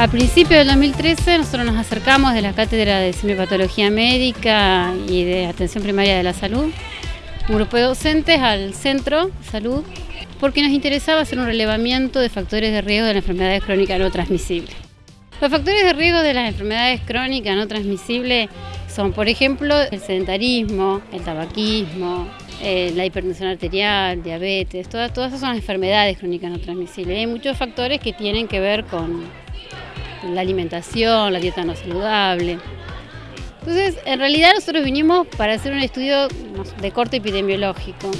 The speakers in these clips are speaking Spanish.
A principios del 2013 nosotros nos acercamos de la Cátedra de Semiopatología Médica y de Atención Primaria de la Salud, un grupo de docentes al Centro Salud, porque nos interesaba hacer un relevamiento de factores de riesgo de las enfermedades crónicas no transmisibles. Los factores de riesgo de las enfermedades crónicas no transmisibles son, por ejemplo, el sedentarismo, el tabaquismo, eh, la hipertensión arterial, diabetes, todas, todas esas son enfermedades crónicas no transmisibles. Hay muchos factores que tienen que ver con la alimentación, la dieta no saludable. Entonces, en realidad nosotros vinimos para hacer un estudio de corte epidemiológico.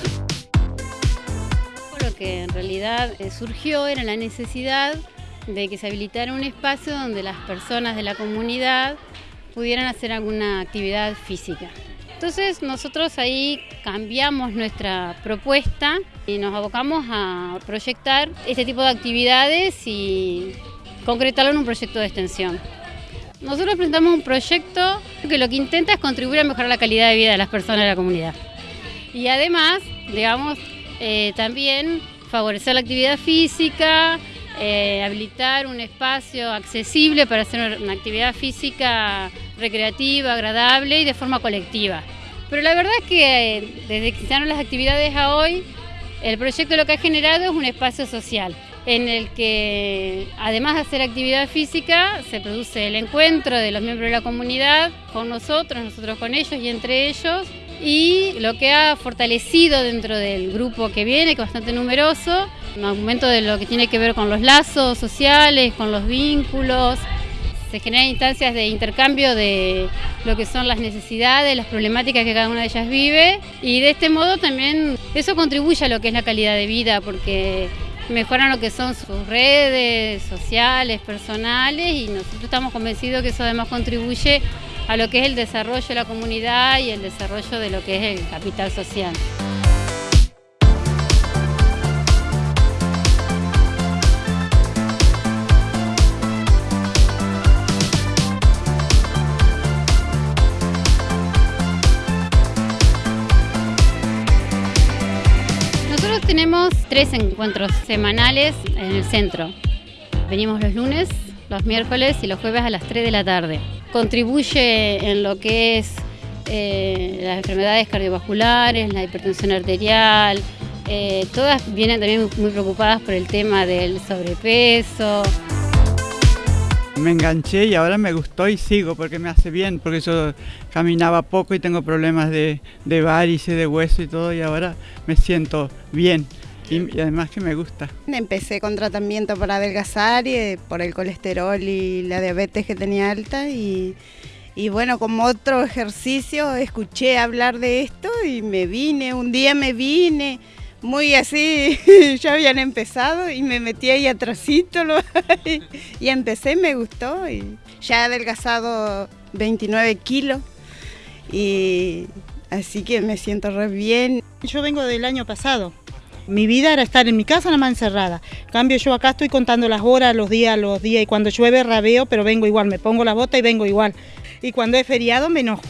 Lo que en realidad eh, surgió era la necesidad de que se habilitara un espacio donde las personas de la comunidad pudieran hacer alguna actividad física. Entonces nosotros ahí cambiamos nuestra propuesta y nos abocamos a proyectar este tipo de actividades y concretarlo en un proyecto de extensión. Nosotros presentamos un proyecto que lo que intenta es contribuir a mejorar la calidad de vida de las personas de la comunidad. Y además, digamos, eh, también favorecer la actividad física, eh, habilitar un espacio accesible para hacer una actividad física recreativa, agradable y de forma colectiva. Pero la verdad es que eh, desde que iniciaron las actividades a hoy, el proyecto lo que ha generado es un espacio social en el que además de hacer actividad física se produce el encuentro de los miembros de la comunidad con nosotros, nosotros con ellos y entre ellos y lo que ha fortalecido dentro del grupo que viene, que es bastante numeroso, un aumento de lo que tiene que ver con los lazos sociales, con los vínculos, se generan instancias de intercambio de lo que son las necesidades, las problemáticas que cada una de ellas vive y de este modo también eso contribuye a lo que es la calidad de vida porque mejoran lo que son sus redes sociales, personales y nosotros estamos convencidos que eso además contribuye a lo que es el desarrollo de la comunidad y el desarrollo de lo que es el capital social. Tenemos tres encuentros semanales en el centro. Venimos los lunes, los miércoles y los jueves a las 3 de la tarde. Contribuye en lo que es eh, las enfermedades cardiovasculares, la hipertensión arterial, eh, todas vienen también muy preocupadas por el tema del sobrepeso me enganché y ahora me gustó y sigo porque me hace bien, porque yo caminaba poco y tengo problemas de, de varices, de hueso y todo y ahora me siento bien. Y, además que me gusta. Empecé con tratamiento para adelgazar y eh, por el colesterol y la diabetes que tenía alta y, y bueno, como otro ejercicio escuché hablar de esto y me vine, un día me vine, muy así, ya habían empezado y me metí ahí atrásito y, y empecé, me gustó y ya he adelgazado 29 kilos y así que me siento re bien. Yo vengo del año pasado, mi vida era estar en mi casa nada más encerrada. En cambio yo acá estoy contando las horas, los días, los días y cuando llueve rabeo, pero vengo igual, me pongo la bota y vengo igual. Y cuando es feriado me enojo.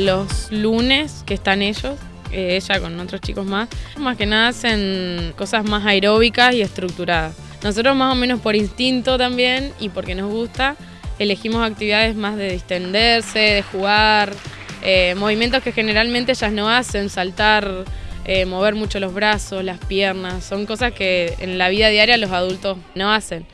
Los lunes que están ellos, eh, ella con otros chicos más, más que nada hacen cosas más aeróbicas y estructuradas. Nosotros más o menos por instinto también y porque nos gusta, elegimos actividades más de distenderse, de jugar, eh, movimientos que generalmente ellas no hacen, saltar, eh, mover mucho los brazos, las piernas, son cosas que en la vida diaria los adultos no hacen.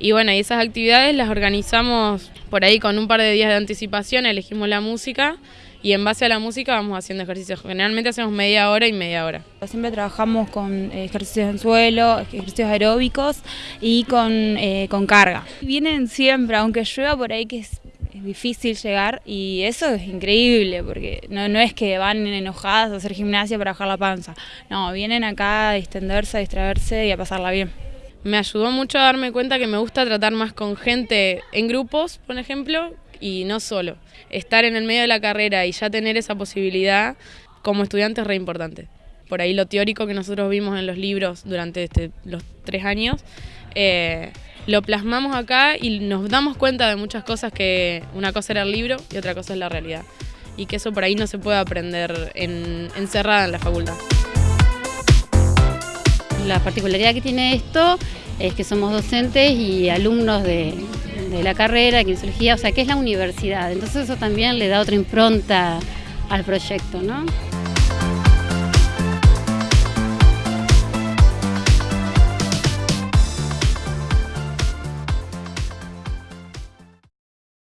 Y bueno, y esas actividades las organizamos por ahí con un par de días de anticipación, elegimos la música y en base a la música vamos haciendo ejercicios. Generalmente hacemos media hora y media hora. Siempre trabajamos con ejercicios en suelo, ejercicios aeróbicos y con, eh, con carga. Vienen siempre, aunque llueva por ahí que es, difícil llegar y eso es increíble porque no, no es que van enojadas a hacer gimnasia para bajar la panza. No, vienen acá a distenderse, a distraerse y a pasarla bien. Me ayudó mucho a darme cuenta que me gusta tratar más con gente en grupos, por ejemplo, y no solo. Estar en el medio de la carrera y ya tener esa posibilidad como estudiante es re importante. Por ahí lo teórico que nosotros vimos en los libros durante este, los tres años, eh, lo plasmamos acá y nos damos cuenta de muchas cosas que una cosa era el libro y otra cosa es la realidad. y que eso por ahí no se puede aprender en, encerrada en la facultad. La particularidad que tiene esto es que somos docentes y alumnos de, de la carrera de kinesiología, o sea que es la universidad, entonces eso también le da otra impronta al proyecto, ¿no?